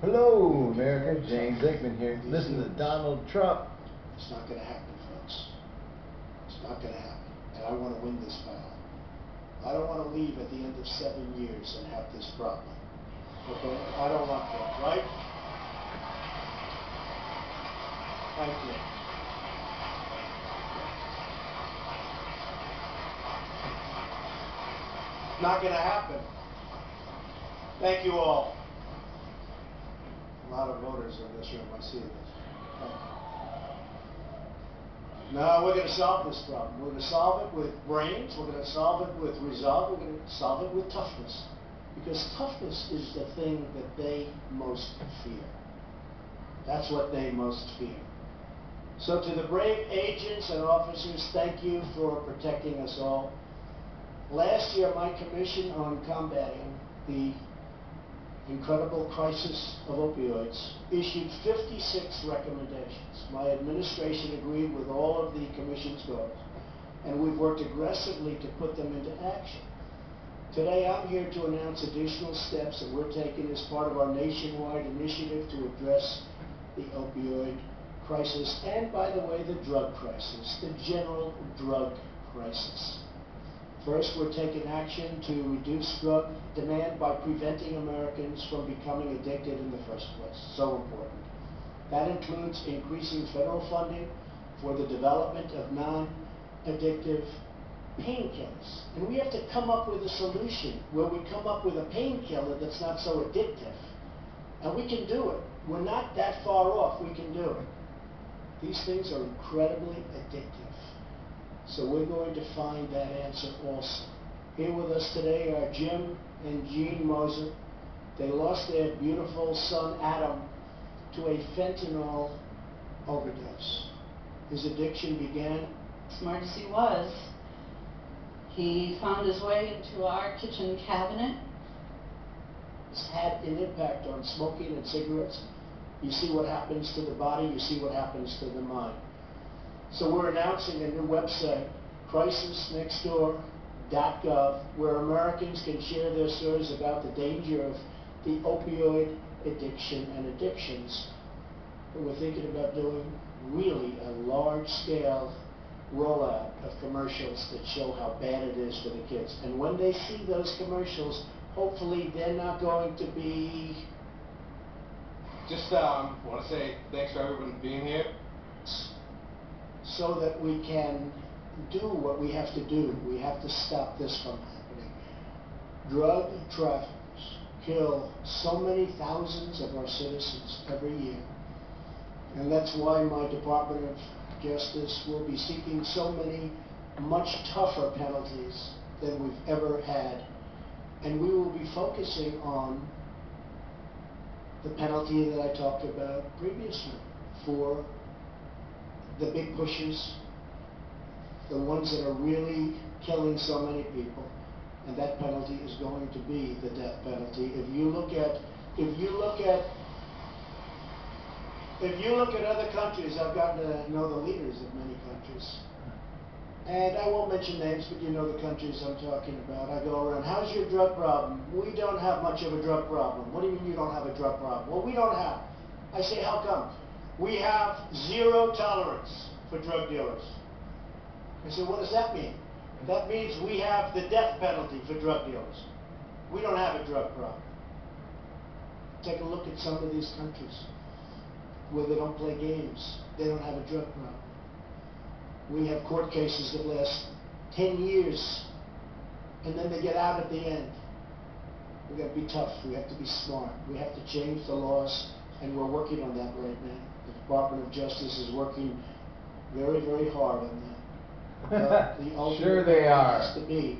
Hello, America. James Aikman here. Listen to Donald Trump. It's not going to happen, folks. It's not going to happen. And I want to win this battle. I don't want to leave at the end of seven years and have this problem. Okay? I don't want that, right? Thank you. Not going to happen. Thank you all. A lot of voters in this room, I see that. Uh, no, we're going to solve this problem. We're going to solve it with brains. We're going to solve it with resolve. We're going to solve it with toughness. Because toughness is the thing that they most fear. That's what they most fear. So to the brave agents and officers, thank you for protecting us all. Last year, my commission on combating the incredible crisis of opioids issued 56 recommendations. My administration agreed with all of the commission's goals, and we've worked aggressively to put them into action. Today, I'm here to announce additional steps that we're taking as part of our nationwide initiative to address the opioid crisis and, by the way, the drug crisis, the general drug crisis. First, we're taking action to reduce drug demand by preventing Americans from becoming addicted in the first place. So important. That includes increasing federal funding for the development of non-addictive painkillers. And we have to come up with a solution where we come up with a painkiller that's not so addictive. And we can do it. We're not that far off. We can do it. These things are incredibly addictive. So we're going to find that answer also. Here with us today are Jim and Jean Moser. They lost their beautiful son Adam to a fentanyl overdose. His addiction began. Smart as he was, he found his way into our kitchen cabinet. It's had an impact on smoking and cigarettes. You see what happens to the body, you see what happens to the mind. So we're announcing a new website, crisisnextdoor.gov, where Americans can share their stories about the danger of the opioid addiction and addictions. And we're thinking about doing really a large-scale rollout of commercials that show how bad it is for the kids. And when they see those commercials, hopefully they're not going to be just um, want to say thanks for everyone being here so that we can do what we have to do. We have to stop this from happening. Drug traffickers kill so many thousands of our citizens every year. And that's why my Department of Justice will be seeking so many much tougher penalties than we've ever had. And we will be focusing on the penalty that I talked about previously for the big pushers, the ones that are really killing so many people, and that penalty is going to be the death penalty. If you look at, if you look at, if you look at other countries, I've gotten to know the leaders of many countries, and I won't mention names, but you know the countries I'm talking about. I go around, how's your drug problem? We don't have much of a drug problem. What do you mean you don't have a drug problem? Well, we don't have. I say, how come? We have zero tolerance for drug dealers. I said, what does that mean? That means we have the death penalty for drug dealers. We don't have a drug problem. Take a look at some of these countries where they don't play games. They don't have a drug problem. We have court cases that last 10 years, and then they get out at the end. We've got to be tough. We have to be smart. We have to change the laws, and we're working on that right now. Of Justice is working very, very hard on that. The sure they are. Has to be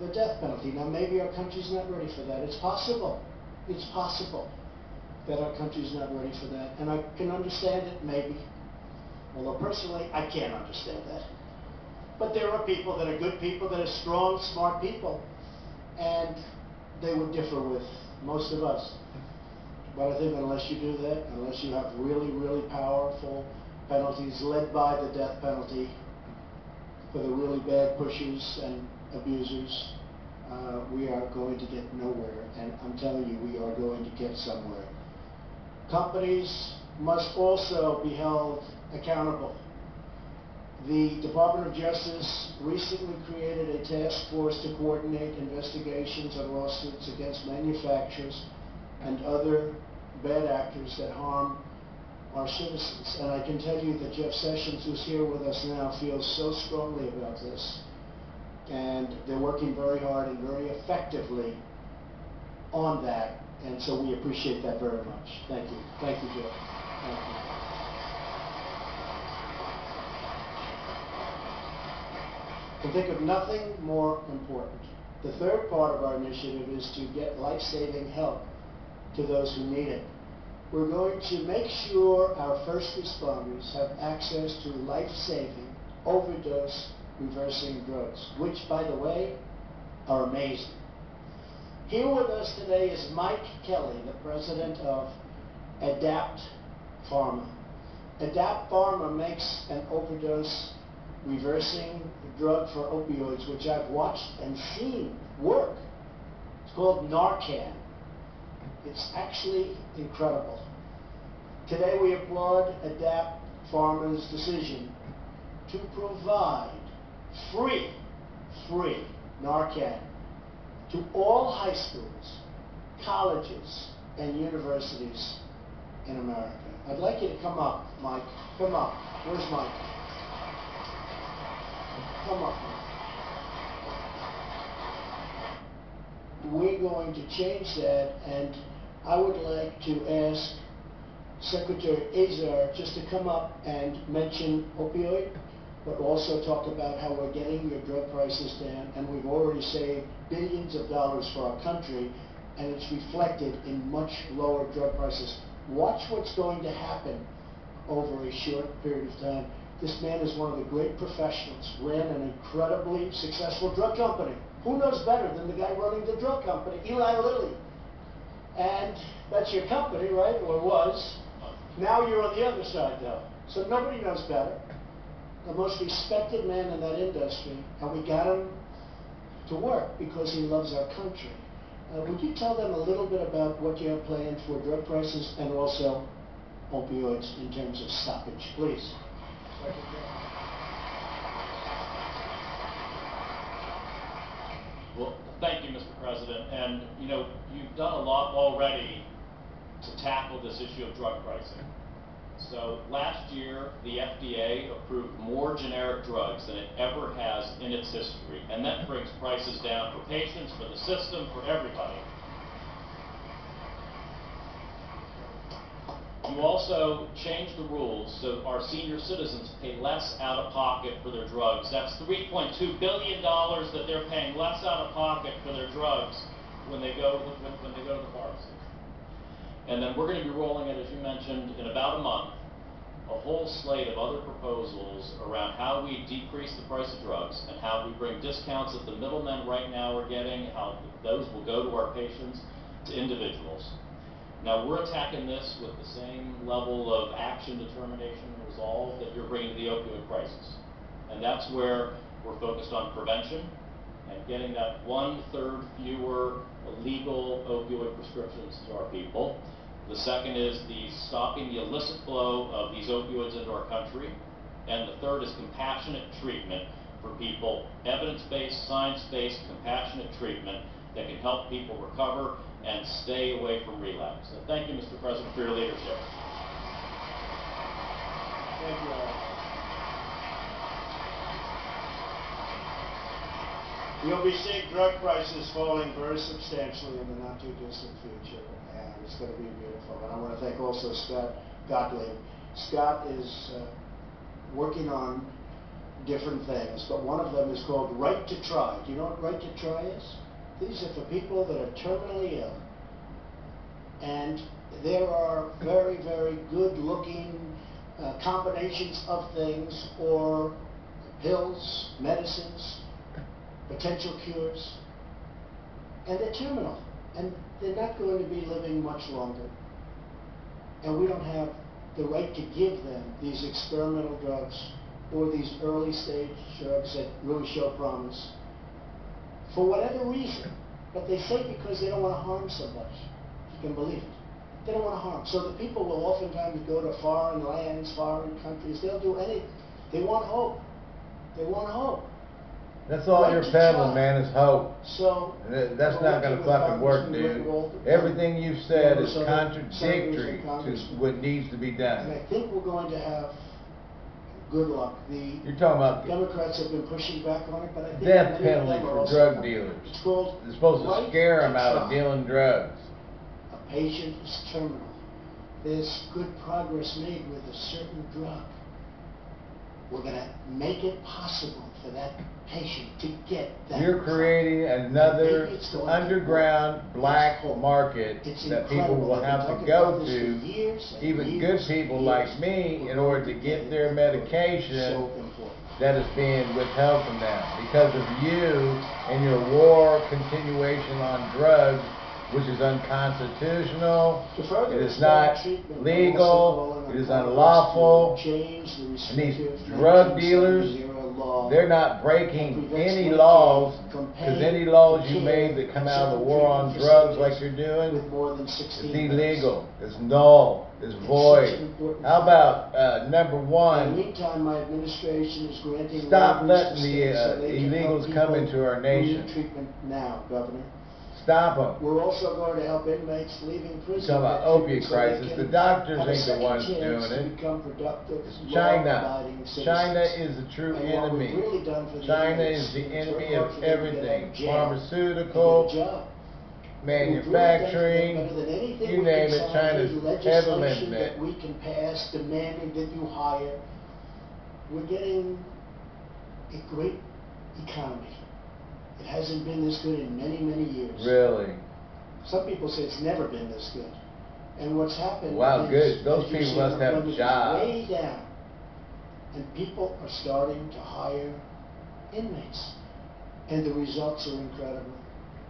the death penalty. Now, maybe our country's not ready for that. It's possible. It's possible that our country's not ready for that. And I can understand it, maybe. Although personally, I can't understand that. But there are people that are good people, that are strong, smart people. And they would differ with most of us. But I think unless you do that, unless you have really, really powerful penalties led by the death penalty for the really bad pushers and abusers, uh, we are going to get nowhere, and I'm telling you, we are going to get somewhere. Companies must also be held accountable. The Department of Justice recently created a task force to coordinate investigations and lawsuits against manufacturers and other bad actors that harm our citizens. And I can tell you that Jeff Sessions, who's here with us now, feels so strongly about this. And they're working very hard and very effectively on that. And so we appreciate that very much. Thank you. Thank you, Jeff. Thank you. can think of nothing more important. The third part of our initiative is to get life-saving help to those who need it. We're going to make sure our first responders have access to life-saving, overdose reversing drugs, which, by the way, are amazing. Here with us today is Mike Kelly, the president of Adapt Pharma. Adapt Pharma makes an overdose reversing drug for opioids, which I've watched and seen work. It's called Narcan. It's actually incredible. Today we applaud Adapt Pharma's decision to provide free, free Narcan to all high schools, colleges, and universities in America. I'd like you to come up, Mike. Come up. Where's Mike? Come up. Mike. We're going to change that, and I would like to ask Secretary Azar just to come up and mention opioid, but also talk about how we're getting your drug prices down, and we've already saved billions of dollars for our country, and it's reflected in much lower drug prices. Watch what's going to happen over a short period of time. This man is one of the great professionals, ran an incredibly successful drug company. Who knows better than the guy running the drug company, Eli Lilly? And that's your company, right, or was. Now you're on the other side, though. So nobody knows better. The most respected man in that industry, and we got him to work because he loves our country. Uh, would you tell them a little bit about what you have planned for drug prices and also opioids in terms of stoppage, please? Well, thank you, Mr. President. And, you know, you've done a lot already to tackle this issue of drug pricing. So last year, the FDA approved more generic drugs than it ever has in its history. And that brings prices down for patients, for the system, for everybody. You also changed the rules so our senior citizens pay less out of pocket for their drugs. That's $3.2 billion that they're paying less out of pocket for their drugs when they go to when they go to the pharmacy. And then we're going to be rolling it, as you mentioned, in about a month, a whole slate of other proposals around how we decrease the price of drugs and how we bring discounts that the middlemen right now are getting, how those will go to our patients, to individuals. Now, we're attacking this with the same level of action, determination, and resolve that you're bringing to the opioid crisis. And that's where we're focused on prevention and getting that one-third fewer illegal opioid prescriptions to our people. The second is the stopping the illicit flow of these opioids into our country. And the third is compassionate treatment for people, evidence-based, science-based, compassionate treatment that can help people recover and stay away from relapse. So thank you, Mr. President, for your leadership. Thank you, all. You'll be seeing drug prices falling very substantially in the not-too-distant future, and it's going to be beautiful. And I want to thank also Scott Gottlieb. Scott is uh, working on different things, but one of them is called Right to Try. Do you know what Right to Try is? These are for people that are terminally ill. And there are very, very good-looking uh, combinations of things or pills, medicines, potential cures, and they're terminal, and they're not going to be living much longer. And we don't have the right to give them these experimental drugs or these early stage drugs that really show promise for whatever reason. But they say because they don't want to harm somebody. You can believe it. They don't want to harm. So the people will oftentimes go to foreign lands, foreign countries. They'll do anything. They want hope. They want hope. That's all Right you're peddling, man, is hope. So That's not gonna fucking work, dude. Everything you've said is members of the senators contradictory to what needs to be done. And done. I think we're going to have good luck. The You're talking about Democrats have been pushing back on it, but I think death many of penalty them are for also drug dealers. It's called It's supposed right to scare them to out of try. dealing drugs. A patient is terminal. There's good progress made with a certain drug. We're gonna make it possible for that patient to get that. You're creating another underground black market It's that people will I've to go about this for to, even good people like me, in order to get their medication important. that is being withheld from them because of you and your war continuation on drugs, which is unconstitutional. It is not legal, it is unlawful, to Change the and these drug dealers, 1970 law. They're not breaking any laws, because any laws you made that come out of the war on drugs like you're doing, With more than it's illegal, it's null, it's void. How about, uh, number one, meantime, my administration is granting. Stop letting the, uh, they can help illegals come into our nation. treatment now, Governor. Stop them. We're also going to help inmates leaving prison. talking about opiate so crisis. The doctors ain't the ones doing it. become productive, China. China is the true enemy. really done for the China is the enemy of for them to get out everything, pharmaceutical, and get a job. manufacturing, really done for them better than anything you name it, China's heavily legislation in it. that we can pass demanding that you hire. We're getting a great economy. It hasn't been this good in many, many years. Really. Some people say it's never been this good. And what's happened Wow, is, good. Those people must have jobs. Way down. And people are starting to hire inmates. And the results are incredible.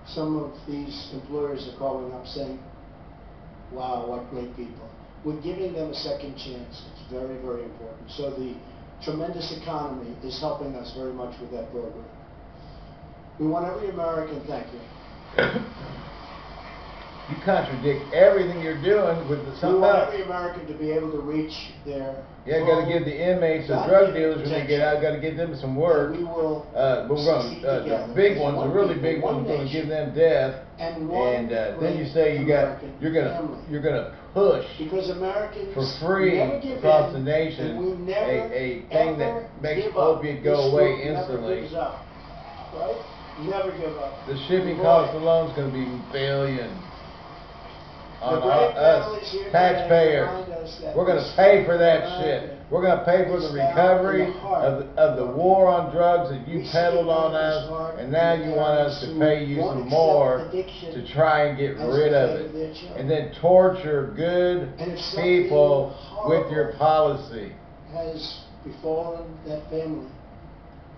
Some of these employers are calling up saying, wow, what great people. We're giving them a second chance. It's very, very important. So the tremendous economy is helping us very much with that program. We want every American, thank you. You contradict everything you're doing with the We want every American to be able to reach their. Yeah, gotta give the inmates, the drug dealers, when they get out, gotta give them some And work. We will. Uh, but we're succeed uh, the big ones, the one really people, big one ones, gonna give them death. And And, uh, then you say you got. You're gonna, family. you're gonna push Because Americans. for free across in, the nation and we never, a, a thing that makes opiate go away instantly. up, Right? Never give up. The shipping Boy, cost is gonna be billions. On us, taxpayers. remind us that We're gonna pay for that shit. We're gonna pay for the is found in recovery of, the- of the war on drugs that you peddled on us, and now you want us to pay you some more to try and get rid of it. of their children. And then torture good And if something people with your policy. has befallen that family.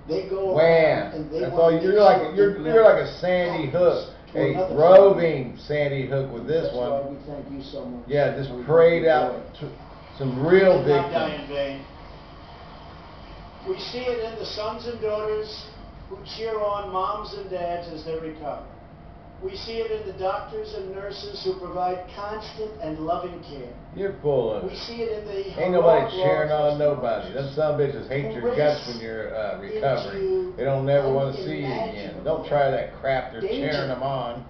They go Wham! and they That's want all, to you're like, sure you're, you're like a Sandy Hook, a another roving Sandy Hook with this That's why one. we thank you so much. Yeah, just We prayed out to some real big. did not die victims. in vain. We see it in the sons and daughters who cheer on moms and dads as they recover. We see it in the doctors and nurses who provide constant and loving care. You're of We see it in the Ain't nobody cheering on nobody. Them some bitches hate your guts when you're, uh, recovering. They don't never wanna see you again. Don't try that crap they're danger. cheering them on.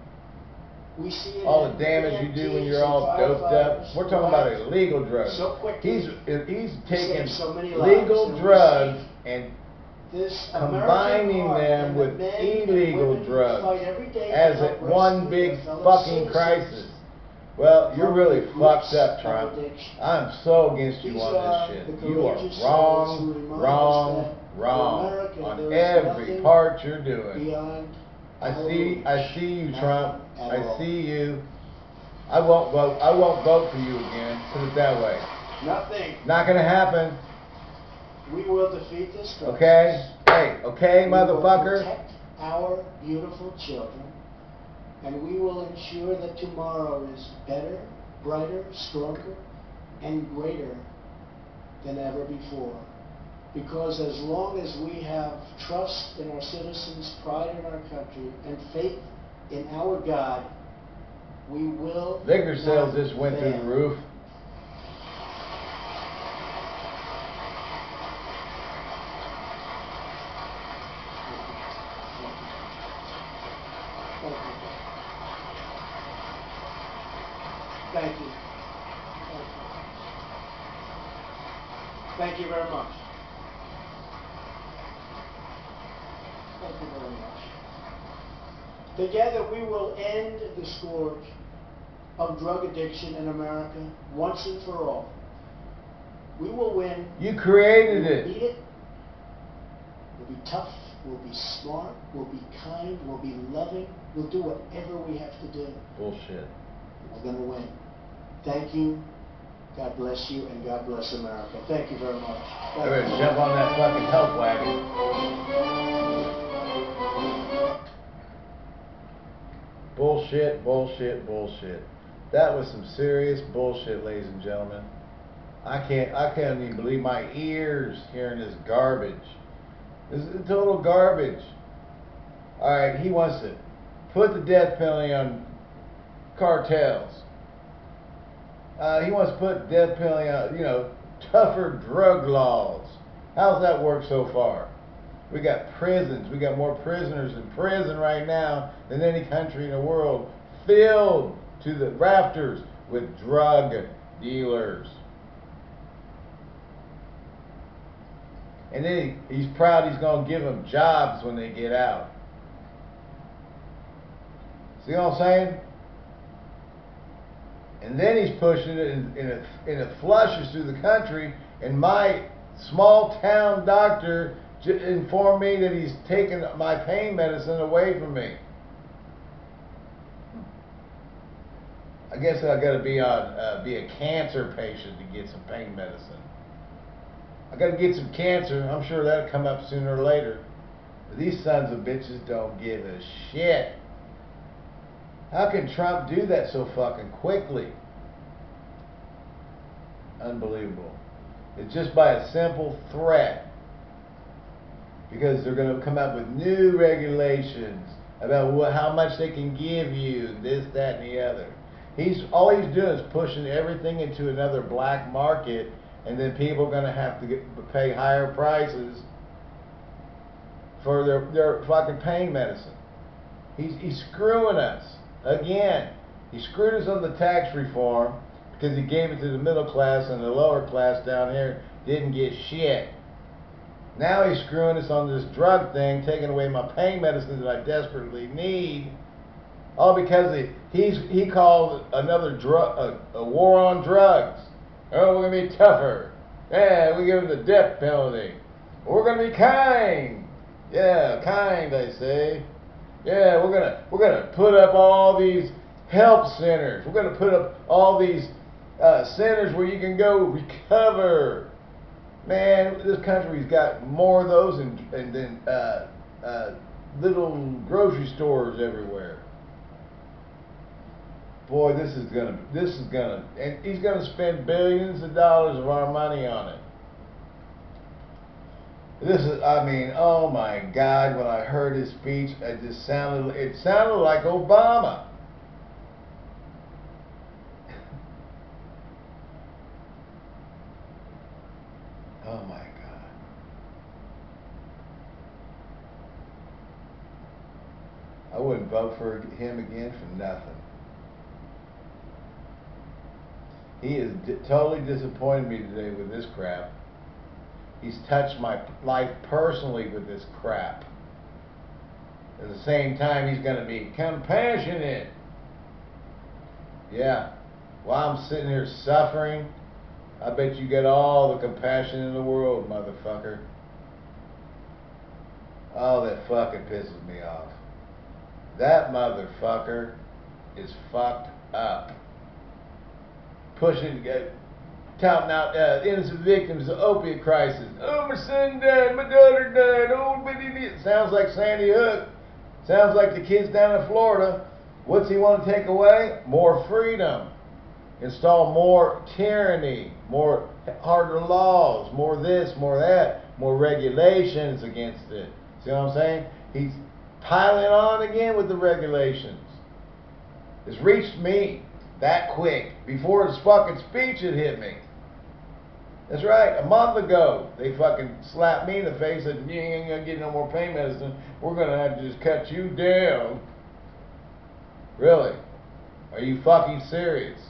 We see it All the damage you do when you're all doped up. We're talking about illegal drugs. So quickly. He's, he's taking so legal drugs and this combining them and the with illegal drugs fight every day to as one big fucking crisis. Well, you're really fucked up, Trump. I'm so against you on this shit. You are courageous souls who wrong, wrong, wrong on every part you're doing. I see. I see you, Trump. I see you. I won't vote, I won't vote for you again, put it that way. Nothing. Not gonna happen, We will defeat this crisis. okay? Hey, okay, We will motherfucker? protect our beautiful children, and we will ensure that tomorrow is better, brighter, stronger, and greater than ever before. Because as long as we have trust in our citizens, pride in our country, and faith in our God, we will. Liquor sales just went through the roof. The scourge of drug addiction in America once and for all. We will win. You created We'll it. beat it. We'll be tough. We'll be smart. We'll be kind. We'll be loving. We'll do whatever we have to do. Bullshit. We're going to win. Thank you. God bless you, and God bless America. Thank you very much. Jump on that fucking help wagon. Bullshit, bullshit, bullshit. That was some serious bullshit, ladies and gentlemen. I can't, I can't even believe my ears hearing this garbage. This is total garbage. Alright, he wants to put the death penalty on cartels. Uh, he wants to put death penalty on, you know, tougher drug laws. How's that work so far? We got prisons. We got more prisoners in prison right now than any country in the world, filled to the rafters with drug dealers. And then he, he's proud he's going to give them jobs when they get out. See what I'm saying? And then he's pushing it and, it, and it flushes through the country. And my small town doctor informed me that he's taken my pain medicine away from me. I guess I got to be on uh, be a cancer patient to get some pain medicine. I got to get some cancer. I'm sure that'll come up sooner or later. But these sons of bitches don't give a shit. How can Trump do that so fucking quickly? Unbelievable. It's just by a simple threat. Because they're going to come up with new regulations about what, how much they can give you, this, that, and the other. He's all he's doing is pushing everything into another black market, and then people are going to have to get, pay higher prices for their their fucking pain medicine. He's he's screwing us again. He screwed us on the tax reform because he gave it to the middle class and the lower class down here didn't get shit. Now he's screwing us on this drug thing, taking away my pain medicine that I desperately need. All because he he's he called another drug a, a war on drugs. Oh, we're gonna be tougher. Yeah, we give him the death penalty. We're gonna be kind. Yeah, kind, I say. Yeah, we're gonna we're gonna put up all these help centers. We're gonna put up all these uh, centers where you can go recover. Man, this country's got more of those and and then uh, uh, little grocery stores everywhere. Boy, this is gonna this is gonna and he's gonna spend billions of dollars of our money on it. This is, I mean, oh my God! When I heard his speech, it just sounded, it sounded like Obama. oh my God! I wouldn't vote for him again for nothing. He has totally disappointed me today with this crap. He's touched my life personally with this crap. At the same time, he's going to be compassionate. Yeah. While I'm sitting here suffering, I bet you get all the compassion in the world, motherfucker. Oh, that fucking pisses me off. That motherfucker is fucked up. Pushing, uh, touting out uh, innocent victims of opiate crisis. Oh, my son died, my daughter died, oh, but it sounds like Sandy Hook. Sounds like the kids down in Florida. What's he want to take away? More freedom. install more tyranny, more harder laws, more this, more that, more regulations against it. See what I'm saying? He's piling on again with the regulations. It's reached me that quick before his fucking speech had hit me. That's right. A month ago, they fucking slapped me in the face and you ain't gonna get no more pain medicine. We're gonna have to just cut you down. Really? Are you fucking serious?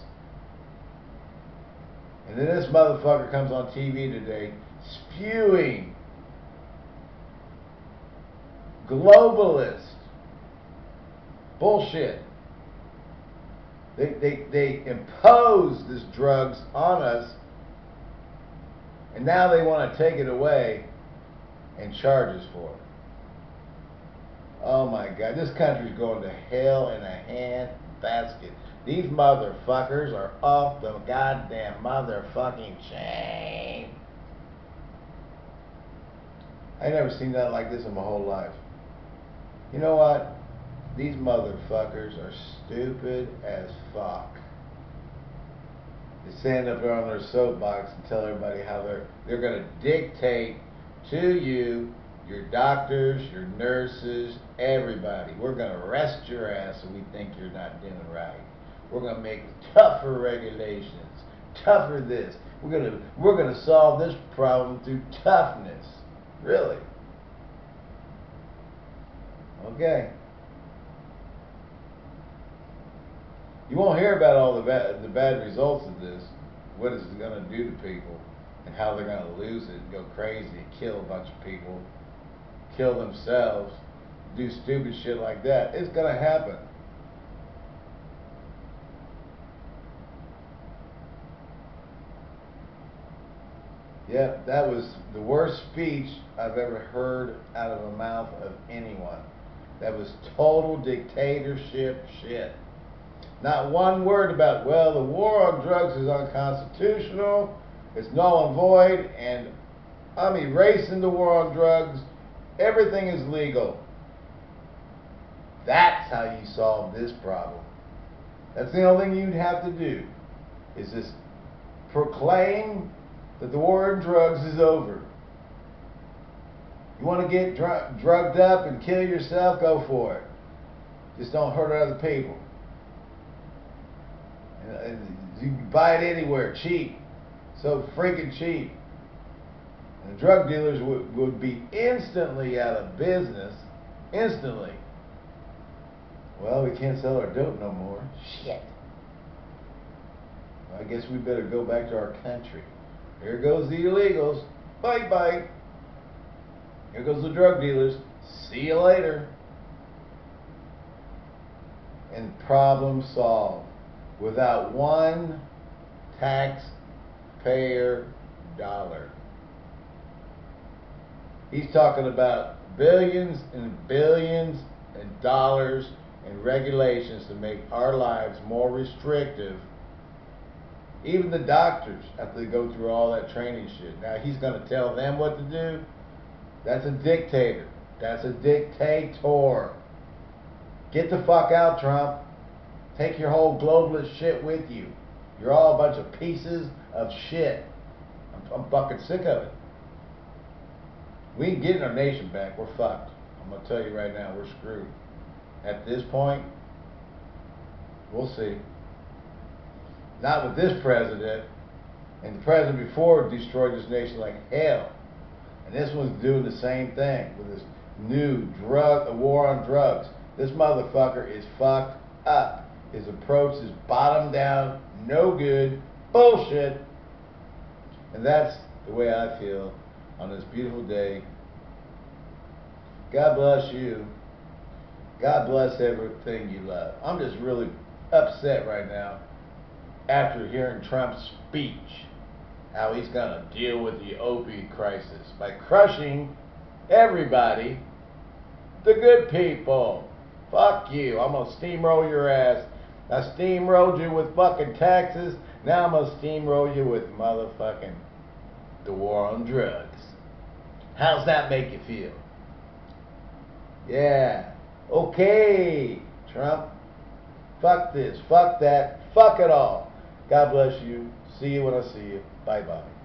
And then this motherfucker comes on TV today spewing globalist bullshit. They, they, they impose this drugs on us, and now they want to take it away and charge us for it. Oh my God, this country's going to hell in a hand basket. These motherfuckers are off the goddamn motherfucking chain. I never seen nothing like this in my whole life. You know what? These motherfuckers are stupid as fuck. They stand up there on their soapbox and tell everybody how they're they're gonna dictate to you, your doctors, your nurses, everybody. We're gonna arrest your ass if we think you're not doing right. We're gonna make tougher regulations, tougher this. We're gonna we're gonna solve this problem through toughness. Really? Okay. You won't hear about all the bad, the bad results of this, what it's going to do to people, and how they're going to lose it go crazy, kill a bunch of people, kill themselves, do stupid shit like that. It's going to happen. Yep, that was the worst speech I've ever heard out of the mouth of anyone. That was total dictatorship shit. Not one word about, well, the war on drugs is unconstitutional, it's null and void, and I'm erasing the war on drugs. Everything is legal. That's how you solve this problem. That's the only thing you'd have to do, is just proclaim that the war on drugs is over. You want to get dr- drugged up and kill yourself? Go for it. Just don't hurt other people. And, and you can buy it anywhere, cheap. So freaking cheap. And the drug dealers would, would be instantly out of business. Instantly. Well, we can't sell our dope no more. Shit. I guess we better go back to our country. Here goes the illegals. Bye bye. Here goes the drug dealers. See you later. And problem solved. Without one taxpayer dollar. He's talking about billions and billions and dollars and regulations to make our lives more restrictive even the doctors have to go through all that training shit. Now he's going to tell them what to do. That's a dictator. That's a dictator. Get the fuck out, Trump. Take your whole globalist shit with you. You're all a bunch of pieces of shit. I'm, I'm fucking sick of it. We ain't getting our nation back. We're fucked. I'm going to tell you right now, we're screwed. At this point, we'll see. Not with this president. And the president before destroyed this nation like hell. And this one's doing the same thing with this new drug, a war on drugs. This motherfucker is fucked up. His approach is bottom down, no good, bullshit. And that's the way I feel on this beautiful day. God bless you. God bless everything you love. I'm just really upset right now after hearing Trump's speech, how he's going to deal with the opioid crisis by crushing everybody, the good people. Fuck you. I'm going to steamroll your ass. I steamrolled you with fucking taxes. Now I'm going to steamroll you with motherfucking the war on drugs. How's that make you feel? Yeah. Okay, Trump. Fuck this. Fuck that. Fuck it all. God bless you. See you when I see you. Bye bye.